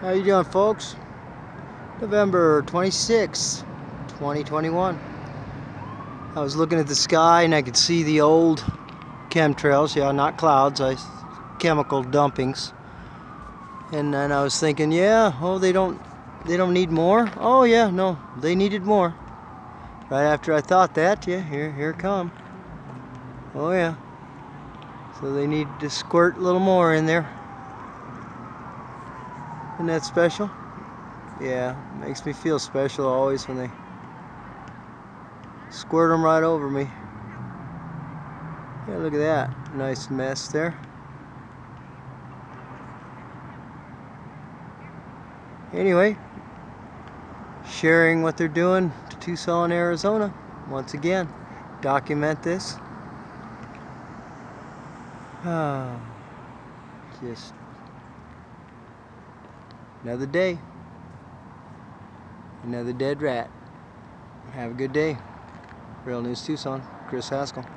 How you doing folks? November 26, 2021. I was looking at the sky and I could see the old chemtrails, yeah, not clouds, I chemical dumpings. And then I was thinking, yeah, oh they don't they don't need more? Oh yeah, no, they needed more. Right after I thought that, yeah, here here come. Oh yeah. So they need to squirt a little more in there. Isn't that special? Yeah, makes me feel special always when they squirt them right over me. Yeah, look at that. Nice mess there. Anyway, sharing what they're doing to Tucson, Arizona. Once again, document this. Oh, just another day. Another dead rat. Have a good day. Real News Tucson, Chris Haskell.